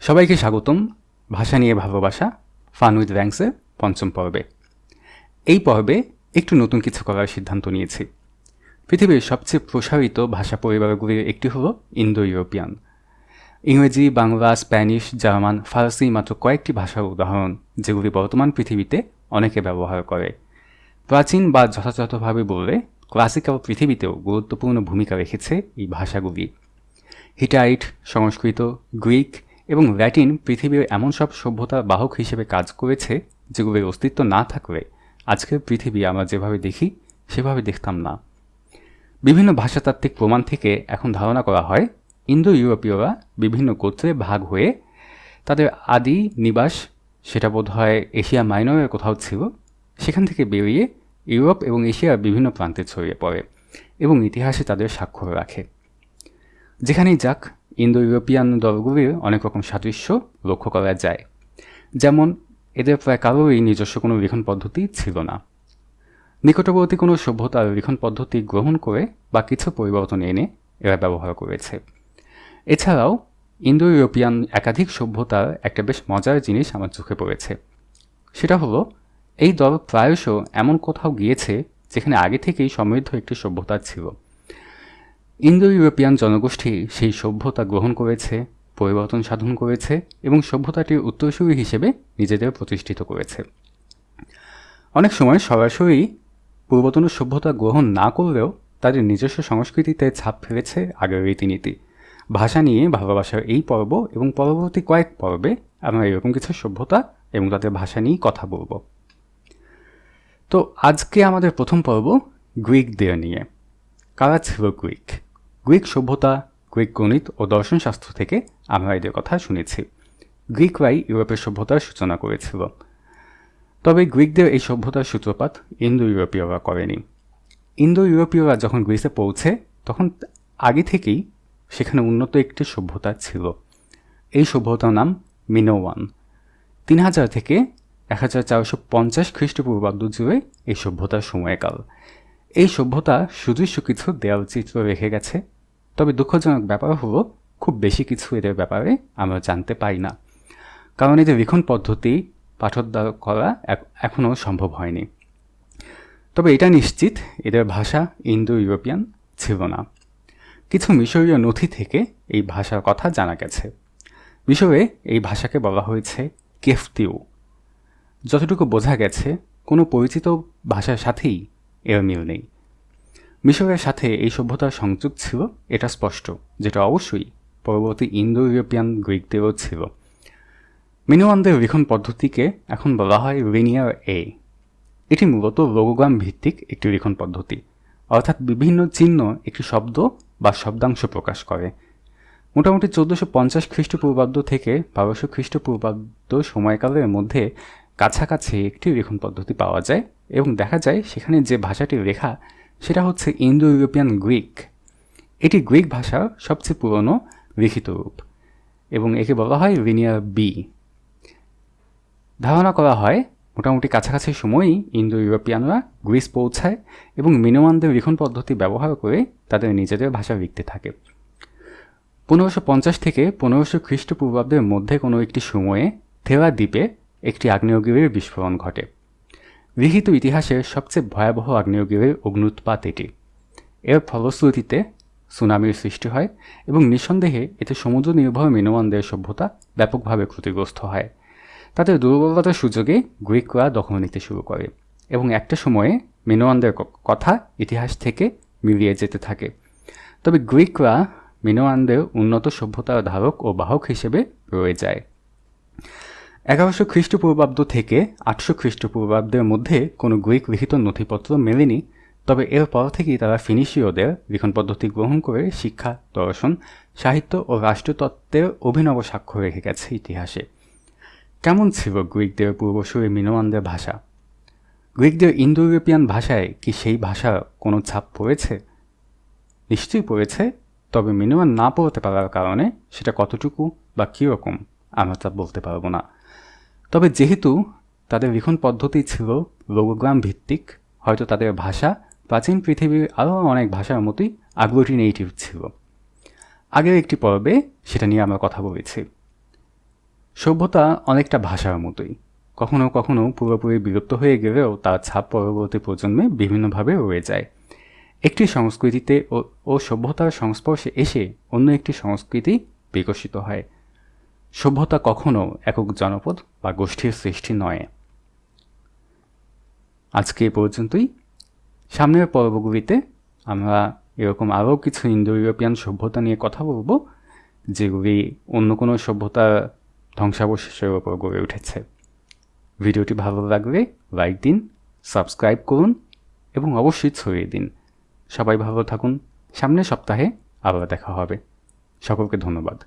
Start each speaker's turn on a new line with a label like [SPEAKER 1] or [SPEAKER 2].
[SPEAKER 1] সবাইকে স্বাগতম। ভাষা নিয়ে ভালোবাসা ফান উইথ র্যাঙ্কসের পঞ্চম পর্বে। এই পর্বে একটু নতুন কিছু করার সিদ্ধান্ত নিয়েছি। পৃথিবীর সবচেয়ে প্রসারিত ভাষা পরিবারগুলির একটি হলো ইন্দো ইউরোপিয়ান ইংরেজি, বাংলা, স্প্যানিশ, জার্মান, ফার্সি মাত্র কয়েকটি ভাষার উদাহরণ, যেগুলি বর্তমান পৃথিবীতে অনেকে ব্যবহার করে। প্রাচীন বা যথাযথভাবে বললে ক্লাসিক্যাল পৃথিবীতেও গুরুত্বপূর্ণ ভূমিকা রেখেছে এই ভাষাগুলি। হিটাইট, সংস্কৃত, গ্রিক এবং ল্যাটিন পৃথিবীর এমন সব সভ্যতার বাহক হিসেবে কাজ করেছে যেগুলির অস্তিত্ব না থাকলে আজকের পৃথিবী আমরা যেভাবে দেখি, সেভাবে দেখতাম না। বিভিন্ন ভাষাতাত্ত্বিক প্রমাণ থেকে এখন ধারণা করা হয় ইন্দো ইউরোপীয়রা বিভিন্ন গোত্রে ভাগ হয়ে তাদের আদি নিবাস, সেটা বোধ হয় এশিয়া মাইনরের কোথাও ছিল, সেখান থেকে বেরিয়ে ইউরোপ এবং এশিয়ার বিভিন্ন প্রান্তে ছড়িয়ে পড়ে এবং ইতিহাসে তাদের স্বাক্ষর রাখে। যেখানেই যাক ইন্দো ইউরোপিয়ান দলগুলির অনেক রকম সাদৃশ্য লক্ষ্য করা যায়। যেমন, এদের প্রায় কারোরই নিজস্ব কোনো লিখন পদ্ধতি ছিল না। নিকটবর্তী কোনো সভ্যতার লিখন পদ্ধতি গ্রহণ করে বা কিছু পরিবর্তন এনে এরা ব্যবহার করেছে। এছাড়াও ইন্দো ইউরোপিয়ান একাধিক সভ্যতার একটা বেশ মজার জিনিস আমার চোখে পড়েছে। সেটা হলো, এই দল প্রায়শ এমন কোথাও গিয়েছে যেখানে আগে থেকেই সমৃদ্ধ একটি সভ্যতা ছিল। ইন্দো ইউরোপিয়ান জনগোষ্ঠী সেই সভ্যতা গ্রহণ করেছে, পরিবর্তন সাধন করেছে এবং সভ্যতাটির উত্তরসূরি হিসেবে নিজেদের প্রতিষ্ঠিত করেছে। অনেক সময় সরাসরি পূর্বতন সভ্যতা গ্রহণ না করলেও তাদের নিজস্ব সংস্কৃতিতে ছাপ ফেলেছে আগের রীতিনীতি। ভাষা নিয়ে ভালোবাসার এই পর্ব এবং পরবর্তী কয়েক পর্বে আমরা এরকম কিছু সভ্যতা এবং তাদের ভাষা নিয়েই কথা বলব। তো আজকে আমাদের প্রথম পর্ব গ্রিকদের নিয়ে। কারা ছিল গ্রিক? গ্রিক সভ্যতা, গ্রিক গণিত ও দর্শনশাস্ত্র থেকে আমরা এদের কথা শুনেছি। গ্রিকরাই ইউরোপের সভ্যতার সূচনা করেছিল। তবে গ্রিকদের এই সভ্যতার সূত্রপাত ইন্দো ইউরোপীয়রা করেনি। ইন্দো ইউরোপীয়রা যখন গ্রিসে পৌঁছে, তখন আগে থেকেই সেখানে উন্নত একটি সভ্যতা ছিল। এই সভ্যতার নাম মিনোওয়ান তিন হাজার থেকে এক হাজার চারশো পঞ্চাশ খ্রিস্টপূর্বাব্দ জুড়ে এই সভ্যতার সময়কাল। এই সভ্যতা সুদৃশ্য কিছু দেয়ালচিত্র রেখে গেছে। তবে দুঃখজনক ব্যাপার হলো, খুব বেশি কিছু এদের ব্যাপারে আমরা জানতে পারি না। কারণ এদের লিখন পদ্ধতি পাঠোদ্ধার করা এখনও সম্ভব হয়নি। তবে এটা নিশ্চিত, এদের ভাষা ইন্দো ইউরোপিয়ান ছিল না। কিছু মিশরীয় নথি থেকে এই ভাষার কথা জানা গেছে। মিশরে এই ভাষাকে বলা হয়েছে কেফতিউ। যতটুকু বোঝা গেছে, কোনো পরিচিত ভাষার সাথেই এর মিল নেই। মিশরের সাথে এই সভ্যতার সংযোগ ছিল, এটা স্পষ্ট, যেটা অবশ্যই পরবর্তী ইন্দো ইউরোপিয়ান গ্রিকদেরও ছিল। মিনোয়ানদের লিখন পদ্ধতিকে এখন বলা হয় রিনিয়ার এ এটি মূলত লোগোগ্রাম ভিত্তিক একটি লিখন পদ্ধতি, অর্থাৎ বিভিন্ন চিহ্ন একটি শব্দ বা শব্দাংশ প্রকাশ করে। মোটামুটি চোদ্দোশো পঞ্চাশ খ্রিস্টপূর্বাব্দ থেকে বারোশো খ্রিস্টপূর্বাব্দ সময়কালের মধ্যে কাছাকাছি একটি লিখন পদ্ধতি পাওয়া যায় এবং দেখা যায় সেখানে যে ভাষাটি লেখা সেটা হচ্ছে ইন্দো ইউরোপিয়ান গ্রিক। এটি গ্রিক ভাষার সবচেয়ে পুরনো লিখিত রূপ এবং একে বলা হয় লিনিয়ার বি। ধারণা করা হয়, মোটামুটি কাছাকাছি সময়ই ইন্দো ইউরোপিয়ানরা গ্রিস পৌঁছায় এবং মিনোয়ানদের লিখন পদ্ধতি ব্যবহার করে তাদের নিজেদের ভাষা লিখতে থাকে। পনেরোশো পঞ্চাশ থেকে পনেরোশো খ্রিস্টপূর্বাব্দের মধ্যে কোনো একটি সময়ে থেরা দ্বীপে একটি আগ্নেয়গিরির বিস্ফোরণ ঘটে। লিখিত ইতিহাসের সবচেয়ে ভয়াবহ আগ্নেয়গিরির অগ্নুৎপাত এটি। এর ফলশ্রুতিতে সুনামির সৃষ্টি হয় এবং নিঃসন্দেহে এতে সমুদ্র নির্ভর মিনোয়ানদের সভ্যতা ব্যাপকভাবে ক্ষতিগ্রস্ত হয়। তাদের দুর্বলতার সুযোগে গ্রিকরা দখল নিতে শুরু করে এবং একটা সময়ে মিনোয়ানদের কথা ইতিহাস থেকে মিলিয়ে যেতে থাকে। তবে গ্রিকরা মিনোয়ানদের উন্নত সভ্যতার ধারক ও বাহক হিসেবে রয়ে যায়। এগারোশো খ্রিস্টপূর্বাব্দ থেকে আটশো খ্রিস্টপূর্বাব্দের মধ্যে কোনো গ্রিক লিখিত নথিপত্র মেলেনি, তবে এরপর থেকেই তারা ফিনিশীয়দের লিখন পদ্ধতি গ্রহণ করে শিক্ষা, দর্শন, সাহিত্য ও রাষ্ট্রতত্ত্বের অভিনব সাক্ষ্য রেখে গেছে ইতিহাসে। কেমন ছিল গ্রিকদের পূর্বসূরি মিনোয়ানদের ভাষা? গ্রিকদের ইন্দো ইউরোপিয়ান ভাষায় কি সেই ভাষার কোনো ছাপ পড়েছে? নিশ্চয়ই পড়েছে, তবে মিনোয়ান না পড়তে পারার কারণে সেটা কতটুকু বা কীরকম আমরা তা বলতে পারব না। তবে যেহেতু তাদের লিখন পদ্ধতি ছিল লোগোগ্রাম ভিত্তিক হয়তো তাদের ভাষা প্রাচীন পৃথিবীর আরও অনেক ভাষার মতোই আগ্লোটিনেটিভ ছিল। আগের একটি পর্বে সেটা নিয়ে আমরা কথা বলেছি। সভ্যতা অনেকটা ভাষার মতোই। কখনো কখনো পুরোপুরি বিলুপ্ত হয়ে গেলেও তার ছাপ পরবর্তী প্রজন্মে বিভিন্নভাবে রয়ে যায়। একটি সংস্কৃতিতে ও সভ্যতার সংস্পর্শে এসে অন্য একটি সংস্কৃতি বিকশিত হয়। সভ্যতা কখনো একক জনপদ বা গোষ্ঠীর সৃষ্টি নয়। আজকে এ পর্যন্তই। সামনের পর্বগুলিতে আমরা এরকম আরও কিছু ইন্দো ইউরোপিয়ান সভ্যতা নিয়ে কথা বলব, যেগুলি অন্য কোনো সভ্যতার ধ্বংসাবশেষের ওপর গড়ে উঠেছে। ভিডিওটি ভালো লাগলে লাইক দিন, সাবস্ক্রাইব করুন এবং অবশ্যই ছড়িয়ে দিন। সবাই ভালো থাকুন। সামনের সপ্তাহে আবার দেখা হবে। সকলকে ধন্যবাদ।